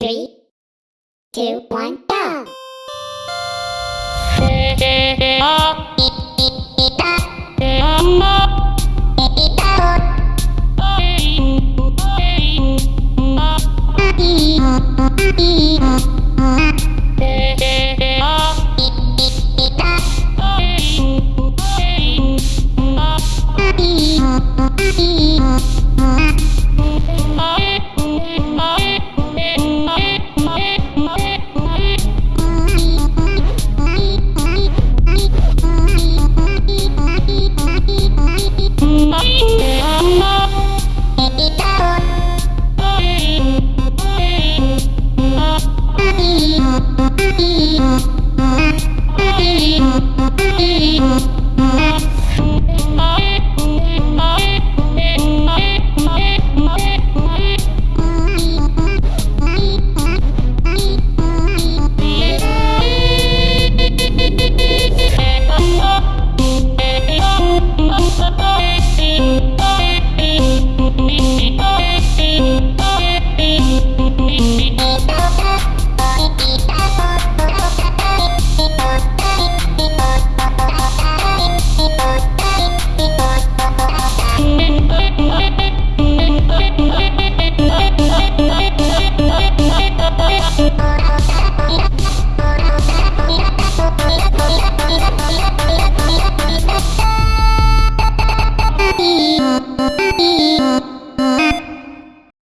Three, two, one. Thank you.